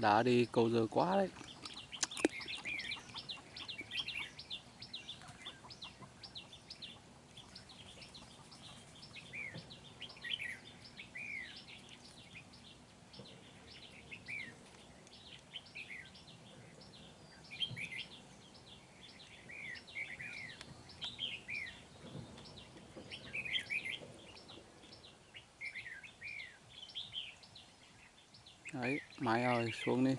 đá đi cầu giờ quá đấy. Đấy máy ơi xuống đi.